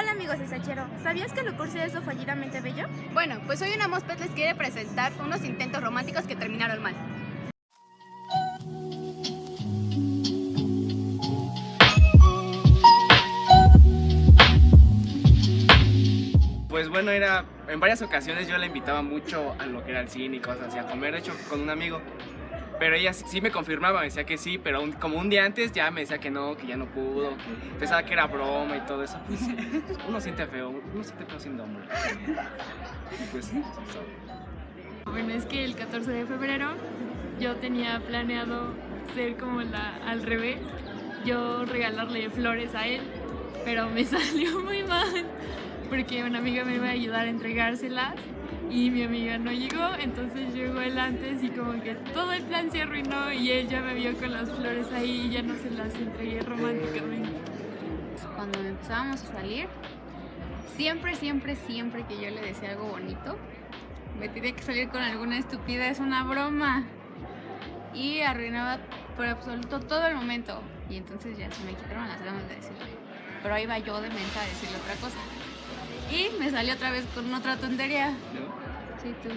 Hola amigos de Sachero, ¿sabías que Lucurcia es lo fallidamente bello? Bueno, pues hoy una Mospet les quiere presentar unos intentos románticos que terminaron mal. Pues bueno, era en varias ocasiones yo la invitaba mucho a lo que era el cine y cosas así, a comer, de hecho, con un amigo. Pero ella sí me confirmaba, me decía que sí, pero como un día antes ya me decía que no, que ya no pudo, pensaba que era broma y todo eso. Pues uno siente feo, uno siente feo siendo hombre. Y pues sí. Bueno, es que el 14 de febrero yo tenía planeado ser como la al revés, yo regalarle flores a él, pero me salió muy mal porque una amiga me iba a ayudar a entregárselas y mi amiga no llegó, entonces llegó él antes y como que todo el plan se arruinó y él ya me vio con las flores ahí y ya no se las entregué románticamente. cuando empezábamos a salir, siempre, siempre, siempre que yo le decía algo bonito, me tenía que salir con alguna estupidez, una broma. Y arruinaba por absoluto todo el momento. Y entonces ya se me quitaron las ganas de decirle. Pero ahí va yo de mensa a decirle otra cosa. Y me salió otra vez con otra tontería. ¿No? Sí, tú.